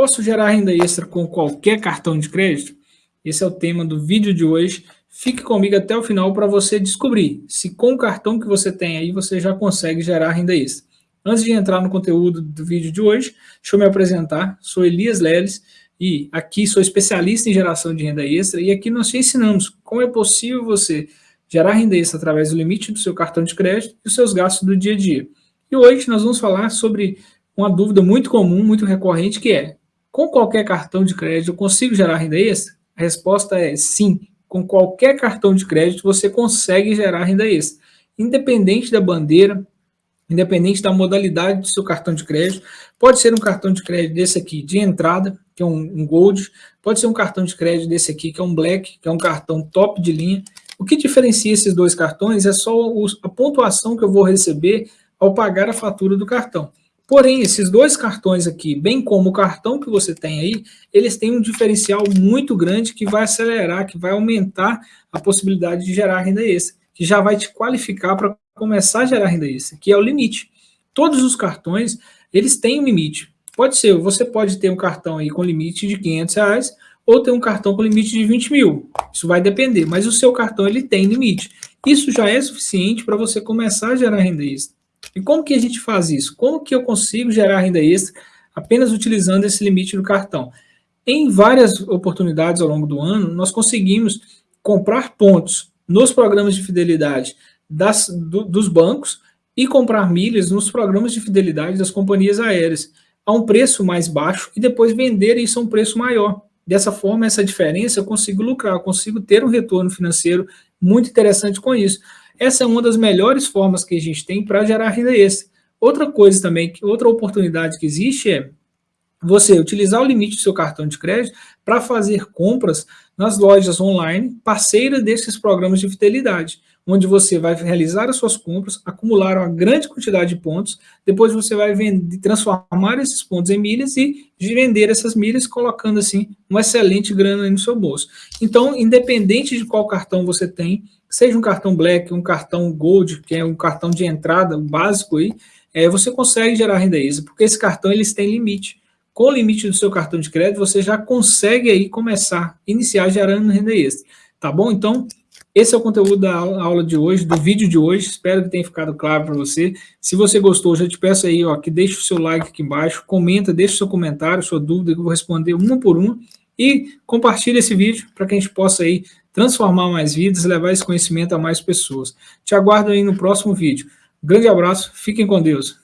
Posso gerar renda extra com qualquer cartão de crédito? Esse é o tema do vídeo de hoje. Fique comigo até o final para você descobrir se com o cartão que você tem aí você já consegue gerar renda extra. Antes de entrar no conteúdo do vídeo de hoje, deixa eu me apresentar. Sou Elias Leles e aqui sou especialista em geração de renda extra e aqui nós te ensinamos como é possível você gerar renda extra através do limite do seu cartão de crédito e os seus gastos do dia a dia. E hoje nós vamos falar sobre uma dúvida muito comum, muito recorrente, que é, com qualquer cartão de crédito eu consigo gerar renda extra? A resposta é sim, com qualquer cartão de crédito você consegue gerar renda extra, independente da bandeira, independente da modalidade do seu cartão de crédito, pode ser um cartão de crédito desse aqui de entrada, que é um, um Gold, pode ser um cartão de crédito desse aqui, que é um Black, que é um cartão top de linha, o que diferencia esses dois cartões é só a pontuação que eu vou receber ao pagar a fatura do cartão. Porém, esses dois cartões aqui, bem como o cartão que você tem aí, eles têm um diferencial muito grande que vai acelerar, que vai aumentar a possibilidade de gerar renda extra, que já vai te qualificar para começar a gerar renda extra, que é o limite. Todos os cartões, eles têm um limite. Pode ser, você pode ter um cartão aí com limite de 500 reais, ou ter um cartão com limite de 20 mil. Isso vai depender, mas o seu cartão ele tem limite. Isso já é suficiente para você começar a gerar renda extra. E como que a gente faz isso? Como que eu consigo gerar renda extra apenas utilizando esse limite do cartão? Em várias oportunidades ao longo do ano, nós conseguimos comprar pontos nos programas de fidelidade das, do, dos bancos e comprar milhas nos programas de fidelidade das companhias aéreas a um preço mais baixo e depois vender isso a um preço maior. Dessa forma, essa diferença eu consigo lucrar, eu consigo ter um retorno financeiro muito interessante com isso. Essa é uma das melhores formas que a gente tem para gerar renda extra. Outra coisa também, outra oportunidade que existe é você utilizar o limite do seu cartão de crédito para fazer compras nas lojas online parceiras desses programas de fidelidade onde você vai realizar as suas compras, acumular uma grande quantidade de pontos, depois você vai vender, transformar esses pontos em milhas e vender essas milhas, colocando assim uma excelente grana no seu bolso. Então, independente de qual cartão você tem, seja um cartão Black, um cartão Gold, que é um cartão de entrada básico aí, é, você consegue gerar renda extra, porque esse cartão eles têm limite. Com o limite do seu cartão de crédito, você já consegue aí começar, iniciar gerando renda extra. Tá bom? Então, esse é o conteúdo da aula de hoje, do vídeo de hoje. Espero que tenha ficado claro para você. Se você gostou, já te peço aí ó, que deixe o seu like aqui embaixo, comenta, deixe o seu comentário, sua dúvida, que eu vou responder uma por uma. E compartilhe esse vídeo para que a gente possa aí transformar mais vidas, levar esse conhecimento a mais pessoas. Te aguardo aí no próximo vídeo. grande abraço, fiquem com Deus.